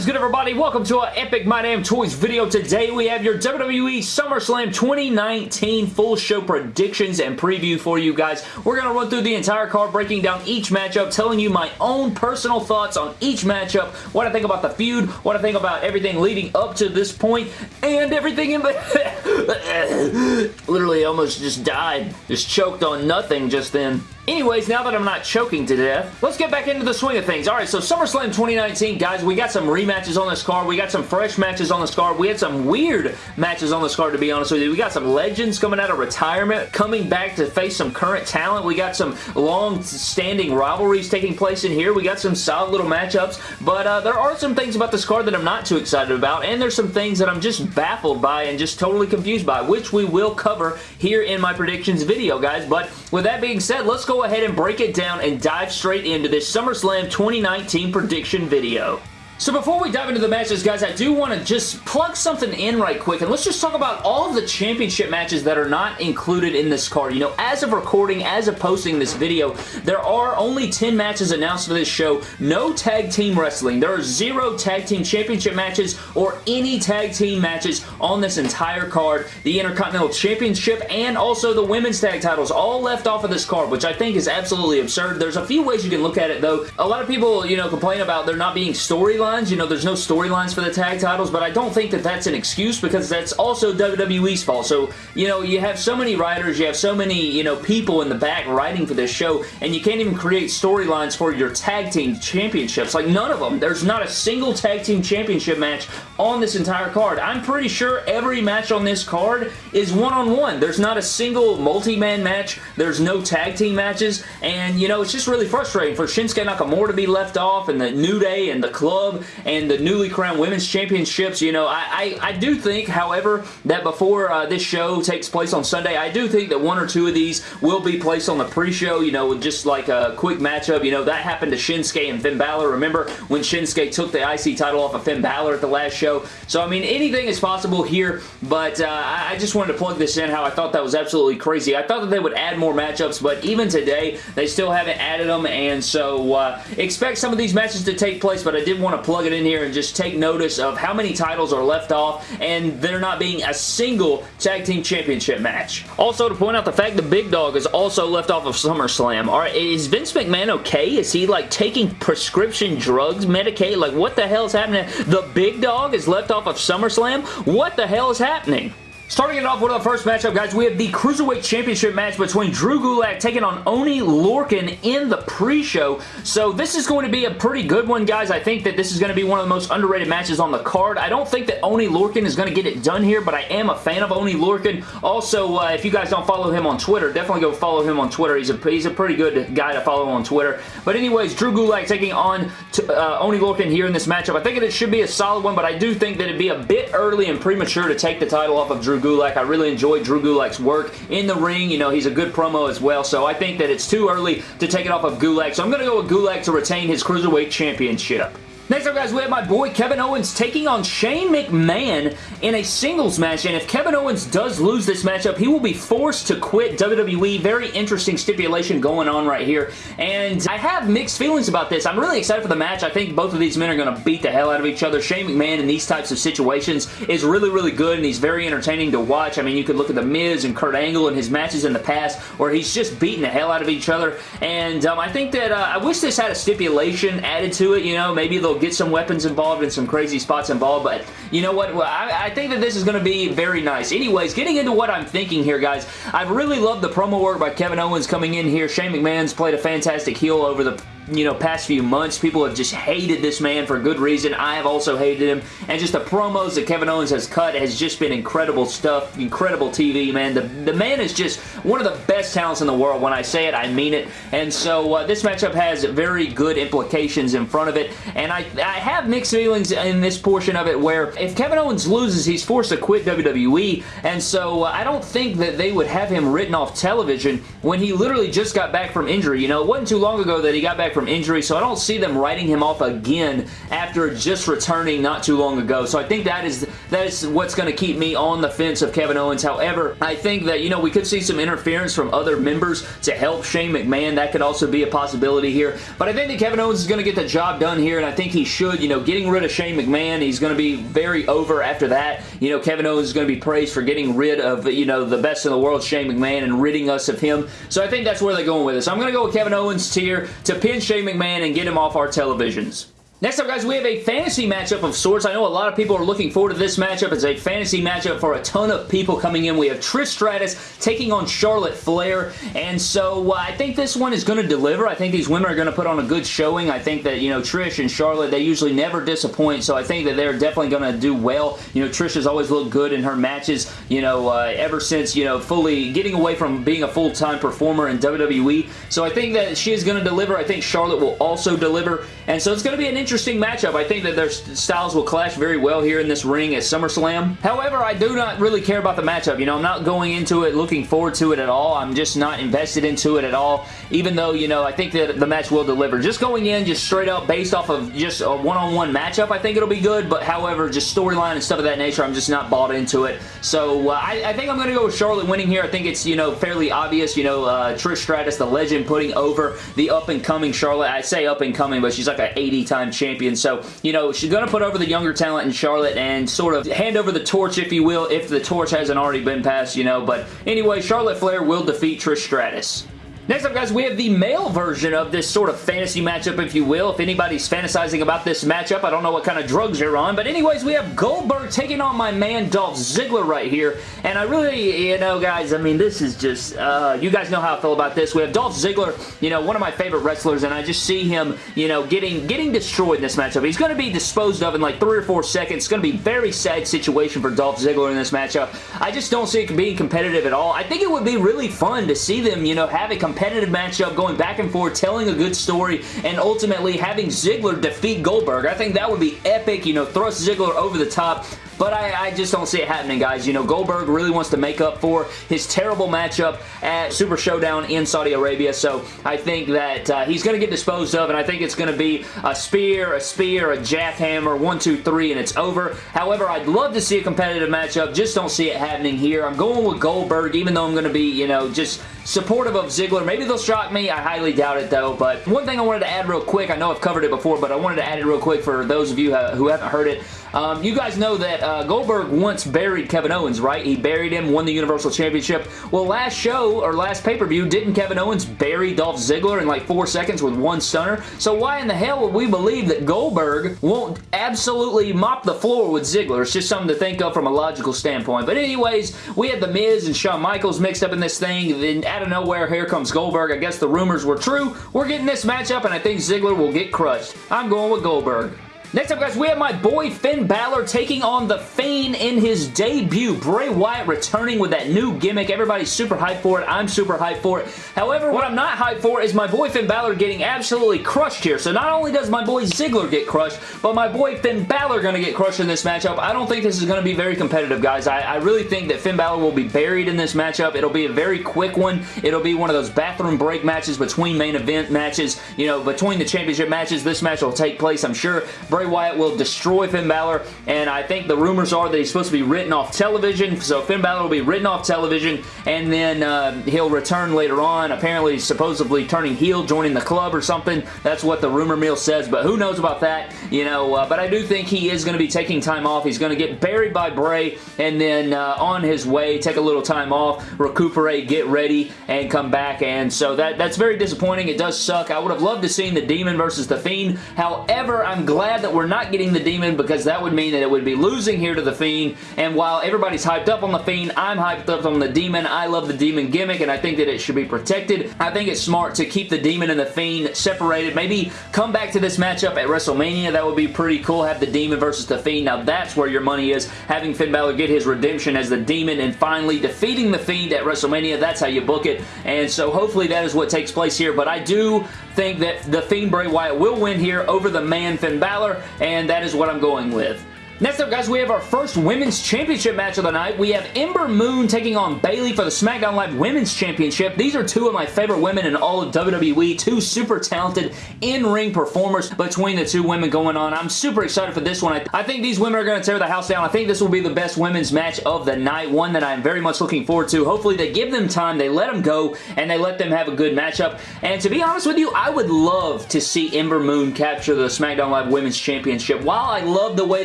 is good everybody? Welcome to our Epic My Damn Toys video. Today we have your WWE SummerSlam 2019 full show predictions and preview for you guys. We're going to run through the entire card, breaking down each matchup, telling you my own personal thoughts on each matchup, what I think about the feud, what I think about everything leading up to this point, and everything in the... Literally almost just died. Just choked on nothing just then. Anyways, now that I'm not choking to death, let's get back into the swing of things. Alright, so SummerSlam 2019, guys, we got some rematches on this card. We got some fresh matches on this card. We had some weird matches on this card, to be honest with you. We got some legends coming out of retirement, coming back to face some current talent. We got some long-standing rivalries taking place in here. We got some solid little matchups, but uh, there are some things about this card that I'm not too excited about, and there's some things that I'm just baffled by and just totally confused by, which we will cover here in my predictions video, guys. But with that being said, let's go ahead and break it down and dive straight into this SummerSlam 2019 prediction video. So before we dive into the matches, guys, I do want to just plug something in right quick, and let's just talk about all of the championship matches that are not included in this card. You know, as of recording, as of posting this video, there are only 10 matches announced for this show. No tag team wrestling. There are zero tag team championship matches or any tag team matches on this entire card. The Intercontinental Championship and also the Women's Tag Titles all left off of this card, which I think is absolutely absurd. There's a few ways you can look at it, though. A lot of people, you know, complain about there not being storylines storylines. You know, there's no storylines for the tag titles, but I don't think that that's an excuse because that's also WWE's fault. So, you know, you have so many writers, you have so many, you know, people in the back writing for this show, and you can't even create storylines for your tag team championships. Like, none of them. There's not a single tag team championship match on this entire card. I'm pretty sure every match on this card is one-on-one. -on -one. There's not a single multi-man match. There's no tag team matches, and, you know, it's just really frustrating for Shinsuke Nakamura to be left off, and the New Day, and the club, and the newly crowned women's championships. You know, I, I, I do think, however, that before uh, this show takes place on Sunday, I do think that one or two of these will be placed on the pre-show, you know, just like a quick matchup. You know, that happened to Shinsuke and Finn Balor. Remember when Shinsuke took the IC title off of Finn Balor at the last show? So, I mean, anything is possible here, but uh, I just wanted to plug this in how I thought that was absolutely crazy. I thought that they would add more matchups, but even today, they still haven't added them, and so uh, expect some of these matches to take place, but I did want to plug it in here and just take notice of how many titles are left off and there not being a single tag team championship match. Also, to point out the fact the Big Dog is also left off of SummerSlam. Alright, is Vince McMahon okay? Is he like taking prescription drugs, Medicaid? Like what the hell is happening? The Big Dog is left off of SummerSlam? What the hell is happening? Starting it off with the first matchup, guys, we have the Cruiserweight Championship match between Drew Gulak taking on Oney Lorcan in the pre-show. So this is going to be a pretty good one, guys. I think that this is going to be one of the most underrated matches on the card. I don't think that Oney Lorcan is going to get it done here, but I am a fan of Oney Lorcan. Also, uh, if you guys don't follow him on Twitter, definitely go follow him on Twitter. He's a, he's a pretty good guy to follow on Twitter. But anyways, Drew Gulak taking on to, uh, Oney Lorcan here in this matchup. I think it should be a solid one, but I do think that it'd be a bit early and premature to take the title off of Drew Gulak. I really enjoy Drew Gulak's work in the ring. You know, he's a good promo as well, so I think that it's too early to take it off of Gulak, so I'm going to go with Gulak to retain his Cruiserweight Championship. Next up, guys, we have my boy Kevin Owens taking on Shane McMahon in a singles match, and if Kevin Owens does lose this matchup, he will be forced to quit WWE. Very interesting stipulation going on right here, and I have mixed feelings about this. I'm really excited for the match. I think both of these men are going to beat the hell out of each other. Shane McMahon in these types of situations is really, really good, and he's very entertaining to watch. I mean, you could look at The Miz and Kurt Angle and his matches in the past where he's just beating the hell out of each other, and um, I think that uh, I wish this had a stipulation added to it. You know, maybe they'll get some weapons involved and some crazy spots involved, but you know what? I, I think that this is going to be very nice. Anyways, getting into what I'm thinking here, guys, I've really loved the promo work by Kevin Owens coming in here. Shane McMahon's played a fantastic heel over the you know, past few months. People have just hated this man for good reason. I have also hated him. And just the promos that Kevin Owens has cut has just been incredible stuff. Incredible TV, man. The, the man is just one of the best talents in the world. When I say it, I mean it. And so uh, this matchup has very good implications in front of it. And I, I have mixed feelings in this portion of it where if Kevin Owens loses, he's forced to quit WWE. And so uh, I don't think that they would have him written off television when he literally just got back from injury. You know, it wasn't too long ago that he got back from from injury, so I don't see them writing him off again after just returning not too long ago. So I think that is that is what's going to keep me on the fence of Kevin Owens. However, I think that, you know, we could see some interference from other members to help Shane McMahon. That could also be a possibility here. But I think that Kevin Owens is going to get the job done here, and I think he should. You know, getting rid of Shane McMahon, he's going to be very over after that. You know, Kevin Owens is going to be praised for getting rid of, you know, the best in the world, Shane McMahon, and ridding us of him. So I think that's where they're going with this. So I'm going to go with Kevin Owens tier to pin Shane McMahon and get him off our televisions. Next up, guys, we have a fantasy matchup of sorts. I know a lot of people are looking forward to this matchup. It's a fantasy matchup for a ton of people coming in. We have Trish Stratus taking on Charlotte Flair, and so uh, I think this one is going to deliver. I think these women are going to put on a good showing. I think that, you know, Trish and Charlotte, they usually never disappoint, so I think that they're definitely going to do well. You know, Trish has always looked good in her matches, you know, uh, ever since, you know, fully getting away from being a full-time performer in WWE, so I think that she is going to deliver. I think Charlotte will also deliver, and so it's going to be an interesting matchup. I think that their styles will clash very well here in this ring at SummerSlam. However, I do not really care about the matchup. You know, I'm not going into it looking forward to it at all. I'm just not invested into it at all, even though, you know, I think that the match will deliver. Just going in, just straight up based off of just a one-on-one -on -one matchup, I think it'll be good, but however, just storyline and stuff of that nature, I'm just not bought into it. So, uh, I, I, think I'm going to go with Charlotte winning here. I think it's, you know, fairly obvious, you know, uh, Trish Stratus, the legend, putting over the up-and-coming Charlotte. I say up-and-coming, but she's like an 80-time champion. So, you know, she's going to put over the younger talent in Charlotte and sort of hand over the torch, if you will, if the torch hasn't already been passed, you know. But anyway, Charlotte Flair will defeat Trish Stratus. Next up, guys, we have the male version of this sort of fantasy matchup, if you will. If anybody's fantasizing about this matchup, I don't know what kind of drugs you're on. But anyways, we have Goldberg taking on my man Dolph Ziggler right here. And I really, you know, guys, I mean, this is just, uh, you guys know how I feel about this. We have Dolph Ziggler, you know, one of my favorite wrestlers, and I just see him, you know, getting getting destroyed in this matchup. He's going to be disposed of in like three or four seconds. It's going to be a very sad situation for Dolph Ziggler in this matchup. I just don't see it being competitive at all. I think it would be really fun to see them, you know, have a competitive competitive matchup, going back and forth, telling a good story, and ultimately having Ziggler defeat Goldberg. I think that would be epic, you know, thrust Ziggler over the top. But I, I, just don't see it happening, guys. You know, Goldberg really wants to make up for his terrible matchup at Super Showdown in Saudi Arabia. So I think that uh, he's going to get disposed of, and I think it's going to be a spear, a spear, a jackhammer, one, two, three, and it's over. However, I'd love to see a competitive matchup. Just don't see it happening here. I'm going with Goldberg, even though I'm going to be, you know, just supportive of Ziggler. Maybe they'll shock me. I highly doubt it, though. But one thing I wanted to add real quick, I know I've covered it before, but I wanted to add it real quick for those of you who haven't heard it. Um, you guys know that uh, Goldberg once buried Kevin Owens, right? He buried him, won the Universal Championship. Well, last show, or last pay-per-view, didn't Kevin Owens bury Dolph Ziggler in like four seconds with one stunner? So why in the hell would we believe that Goldberg won't absolutely mop the floor with Ziggler? It's just something to think of from a logical standpoint. But anyways, we had The Miz and Shawn Michaels mixed up in this thing. Then out of nowhere, here comes Goldberg. I guess the rumors were true. We're getting this matchup, and I think Ziggler will get crushed. I'm going with Goldberg. Next up, guys, we have my boy Finn Balor taking on The Fiend in his debut. Bray Wyatt returning with that new gimmick. Everybody's super hyped for it. I'm super hyped for it. However, what I'm not hyped for is my boy Finn Balor getting absolutely crushed here. So not only does my boy Ziggler get crushed, but my boy Finn Balor going to get crushed in this matchup. I don't think this is going to be very competitive, guys. I, I really think that Finn Balor will be buried in this matchup. It'll be a very quick one. It'll be one of those bathroom break matches between main event matches. You know, between the championship matches, this match will take place, I'm sure. Bray Wyatt will destroy Finn Balor, and I think the rumors are that he's supposed to be written off television, so Finn Balor will be written off television, and then uh, he'll return later on, apparently supposedly turning heel, joining the club or something. That's what the rumor mill says, but who knows about that, you know, uh, but I do think he is going to be taking time off. He's going to get buried by Bray, and then uh, on his way, take a little time off, recuperate, get ready, and come back, and so that that's very disappointing. It does suck. I would have loved to see the Demon versus The Fiend. However, I'm glad that we're not getting the Demon because that would mean that it would be losing here to the Fiend. And while everybody's hyped up on the Fiend, I'm hyped up on the Demon. I love the Demon gimmick and I think that it should be protected. I think it's smart to keep the Demon and the Fiend separated. Maybe come back to this matchup at WrestleMania. That would be pretty cool. Have the Demon versus the Fiend. Now that's where your money is. Having Finn Balor get his redemption as the Demon and finally defeating the Fiend at WrestleMania. That's how you book it. And so hopefully that is what takes place here. But I do think that the Fiend Bray Wyatt will win here over the man Finn Balor. And that is what I'm going with. Next up, guys, we have our first Women's Championship match of the night. We have Ember Moon taking on Bayley for the SmackDown Live Women's Championship. These are two of my favorite women in all of WWE. Two super talented in-ring performers between the two women going on. I'm super excited for this one. I, I think these women are going to tear the house down. I think this will be the best women's match of the night. One that I'm very much looking forward to. Hopefully, they give them time, they let them go, and they let them have a good matchup. And to be honest with you, I would love to see Ember Moon capture the SmackDown Live Women's Championship. While I love the way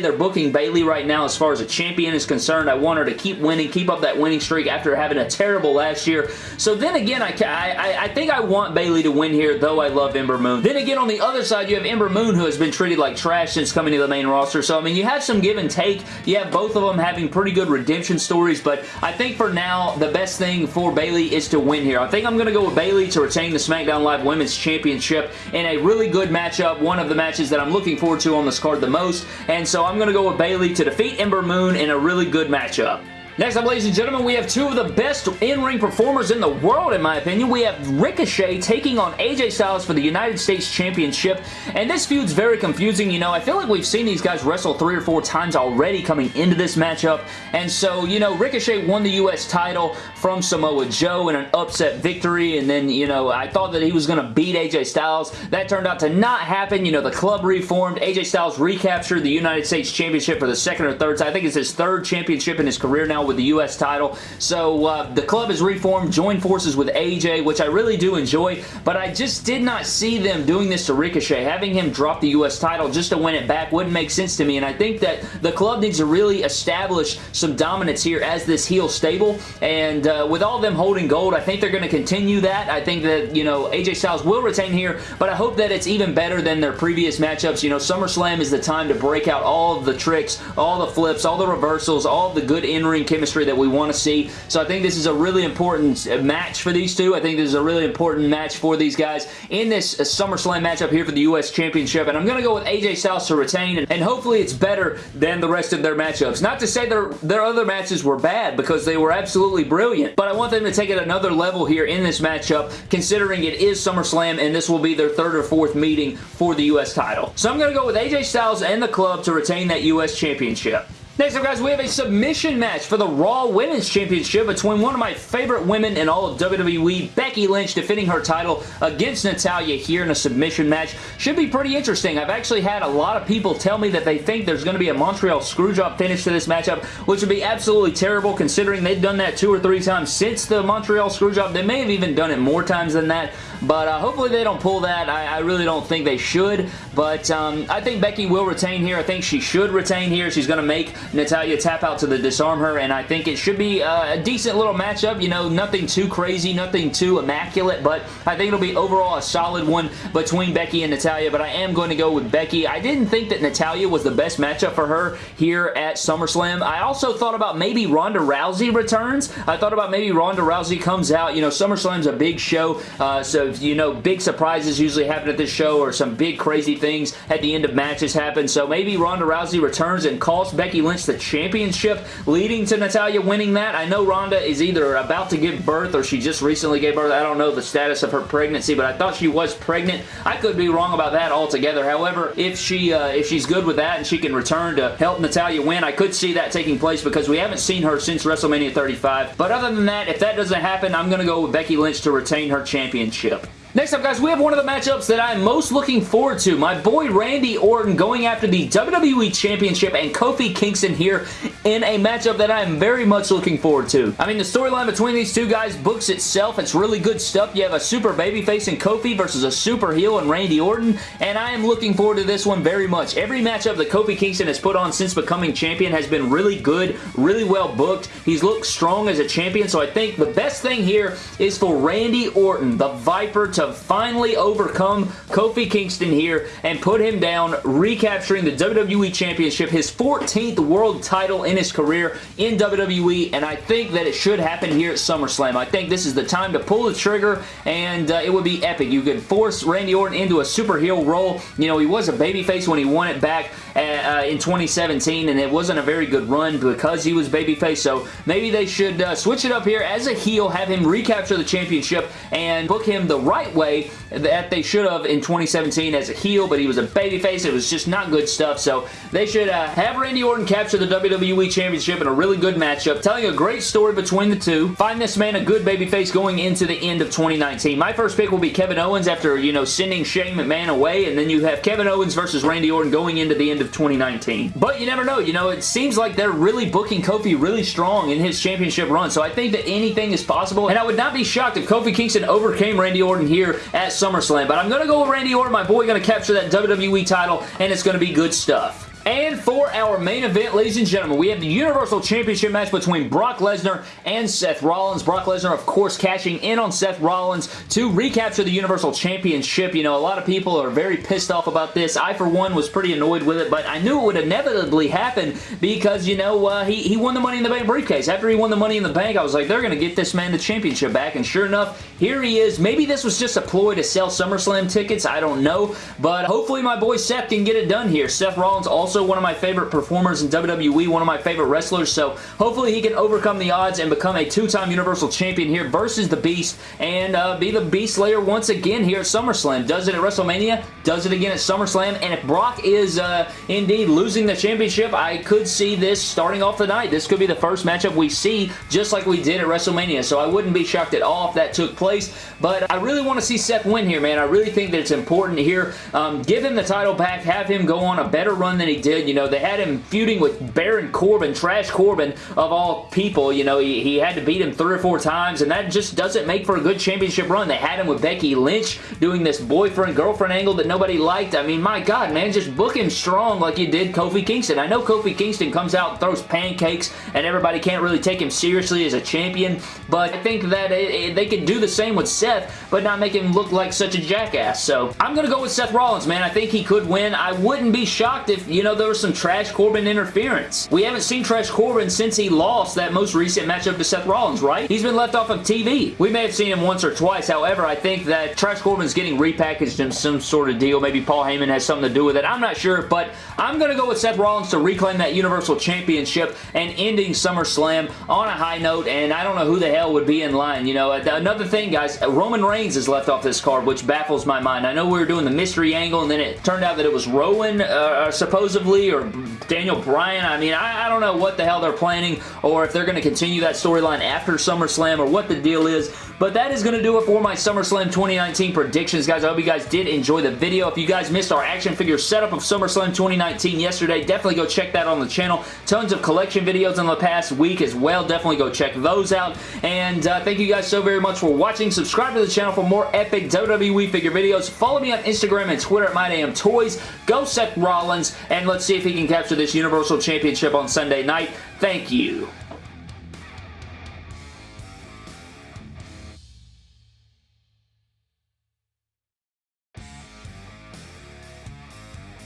they're booking Bayley right now as far as a champion is concerned. I want her to keep winning, keep up that winning streak after having a terrible last year. So then again, I, I, I think I want Bayley to win here, though I love Ember Moon. Then again, on the other side, you have Ember Moon, who has been treated like trash since coming to the main roster. So, I mean, you have some give and take. You have both of them having pretty good redemption stories, but I think for now, the best thing for Bayley is to win here. I think I'm going to go with Bayley to retain the SmackDown Live Women's Championship in a really good matchup, one of the matches that I'm looking forward to on this card the most, and so I'm going to go with Bayley to defeat Ember Moon in a really good matchup. Next up, ladies and gentlemen, we have two of the best in-ring performers in the world, in my opinion. We have Ricochet taking on AJ Styles for the United States Championship, and this feud's very confusing. You know, I feel like we've seen these guys wrestle three or four times already coming into this matchup, and so, you know, Ricochet won the U.S. title from Samoa Joe in an upset victory, and then, you know, I thought that he was going to beat AJ Styles. That turned out to not happen. You know, the club reformed. AJ Styles recaptured the United States Championship for the second or third time. I think it's his third championship in his career now with the U.S. title. So uh, the club is reformed, joined forces with AJ, which I really do enjoy, but I just did not see them doing this to Ricochet. Having him drop the U.S. title just to win it back wouldn't make sense to me, and I think that the club needs to really establish some dominance here as this heel stable, and uh, with all them holding gold, I think they're going to continue that. I think that, you know, AJ Styles will retain here, but I hope that it's even better than their previous matchups. You know, SummerSlam is the time to break out all of the tricks, all the flips, all the reversals, all the good in-ring chemistry that we want to see. So I think this is a really important uh, match for these two. I think this is a really important match for these guys in this uh, SummerSlam matchup here for the U.S. Championship. And I'm going to go with AJ Styles to retain, and, and hopefully it's better than the rest of their matchups. Not to say their, their other matches were bad, because they were absolutely brilliant, but I want them to take it another level here in this matchup, considering it is SummerSlam, and this will be their third or fourth meeting for the U.S. title. So I'm going to go with AJ Styles and the club to retain that U.S. Championship. Next up, guys, we have a submission match for the Raw Women's Championship between one of my favorite women in all of WWE, Becky Lynch, defending her title against Natalya here in a submission match. Should be pretty interesting. I've actually had a lot of people tell me that they think there's going to be a Montreal Screwjob finish to this matchup, which would be absolutely terrible considering they've done that two or three times since the Montreal Screwjob. They may have even done it more times than that, but uh, hopefully they don't pull that. I, I, really don't think they should, but um, I think Becky will retain here. I think she should retain here. She's going to make Natalya tap out to the disarm her, and I think it should be uh, a decent little matchup. You know, nothing too crazy, nothing too immaculate, but I think it'll be overall a solid one between Becky and Natalya, but I am going to go with Becky. I didn't think that Natalya was the best matchup for her here at SummerSlam. I also thought about maybe Ronda Rousey returns. I thought about maybe Ronda Rousey comes out. You know, SummerSlam's a big show, uh, so, you know, big surprises usually happen at this show or some big crazy things at the end of matches happen, so maybe Ronda Rousey returns and costs Becky Lynch the championship, leading to Natalya winning that. I know Ronda is either about to give birth or she just recently gave birth. I don't know the status of her pregnancy, but I thought she was pregnant. I could be wrong about that altogether. However, if she uh, if she's good with that and she can return to help Natalya win, I could see that taking place because we haven't seen her since WrestleMania 35. But other than that, if that doesn't happen, I'm going to go with Becky Lynch to retain her championship. Next up, guys, we have one of the matchups that I'm most looking forward to. My boy Randy Orton going after the WWE Championship and Kofi Kingston here in a matchup that I'm very much looking forward to. I mean, the storyline between these two guys books itself. It's really good stuff. You have a super babyface in Kofi versus a super heel in Randy Orton, and I am looking forward to this one very much. Every matchup that Kofi Kingston has put on since becoming champion has been really good, really well booked. He's looked strong as a champion, so I think the best thing here is for Randy Orton, the Viper, to finally overcome Kofi Kingston here and put him down, recapturing the WWE Championship, his 14th world title in his career in WWE, and I think that it should happen here at SummerSlam. I think this is the time to pull the trigger, and uh, it would be epic. You could force Randy Orton into a super heel role. You know, he was a babyface when he won it back uh, uh in 2017, and it wasn't a very good run because he was babyface, so maybe they should uh, switch it up here as a heel, have him recapture the championship, and book him the right way that they should have in 2017 as a heel, but he was a babyface. It was just not good stuff, so they should uh, have Randy Orton capture the WWE Championship in a really good matchup, telling a great story between the two. Find this man a good babyface going into the end of 2019. My first pick will be Kevin Owens after, you know, sending Shane McMahon away, and then you have Kevin Owens versus Randy Orton going into the end of 2019. But you never know. You know, it seems like they're really booking Kofi really strong in his championship run, so I think that anything is possible, and I would not be shocked if Kofi Kingston overcame Randy Orton here at SummerSlam, but I'm going to go with Randy Orton. My boy going to capture that WWE title, and it's going to be good stuff. And for our main event, ladies and gentlemen, we have the Universal Championship match between Brock Lesnar and Seth Rollins. Brock Lesnar, of course, cashing in on Seth Rollins to recapture the Universal Championship. You know, a lot of people are very pissed off about this. I, for one, was pretty annoyed with it, but I knew it would inevitably happen because, you know, uh, he, he won the Money in the Bank briefcase. After he won the Money in the Bank, I was like, they're going to get this man the championship back, and sure enough, here he is. Maybe this was just a ploy to sell SummerSlam tickets. I don't know, but hopefully my boy Seth can get it done here. Seth Rollins also also one of my favorite performers in WWE, one of my favorite wrestlers, so hopefully he can overcome the odds and become a two-time Universal Champion here versus the Beast and uh, be the Beast Slayer once again here at SummerSlam. Does it at WrestleMania, does it again at SummerSlam, and if Brock is uh, indeed losing the championship, I could see this starting off the night. This could be the first matchup we see just like we did at WrestleMania, so I wouldn't be shocked at all if that took place, but I really want to see Seth win here, man. I really think that it's important here. Um, give him the title back, have him go on a better run than he did. You know, they had him feuding with Baron Corbin, Trash Corbin, of all people. You know, he, he had to beat him three or four times, and that just doesn't make for a good championship run. They had him with Becky Lynch doing this boyfriend-girlfriend angle that nobody liked. I mean, my God, man, just book him strong like you did Kofi Kingston. I know Kofi Kingston comes out and throws pancakes, and everybody can't really take him seriously as a champion, but I think that it, it, they could do the same with Seth, but not make him look like such a jackass. So, I'm going to go with Seth Rollins, man. I think he could win. I wouldn't be shocked if, you know, there was some Trash Corbin interference. We haven't seen Trash Corbin since he lost that most recent matchup to Seth Rollins, right? He's been left off of TV. We may have seen him once or twice. However, I think that Trash Corbin's getting repackaged in some sort of deal. Maybe Paul Heyman has something to do with it. I'm not sure, but I'm going to go with Seth Rollins to reclaim that Universal Championship and ending SummerSlam on a high note, and I don't know who the hell would be in line. You know, another thing, guys, Roman Reigns is left off this card, which baffles my mind. I know we were doing the mystery angle, and then it turned out that it was Rowan, uh, supposedly, or Daniel Bryan. I mean, I, I don't know what the hell they're planning or if they're going to continue that storyline after SummerSlam or what the deal is, but that is going to do it for my SummerSlam 2019 predictions, guys. I hope you guys did enjoy the video. If you guys missed our action figure setup of SummerSlam 2019 yesterday, definitely go check that on the channel. Tons of collection videos in the past week as well. Definitely go check those out. And uh, thank you guys so very much for watching. Subscribe to the channel for more epic WWE figure videos. Follow me on Instagram and Twitter at MyDamnToys. Go Seth Rollins, and let's see if he can capture this Universal Championship on Sunday night. Thank you.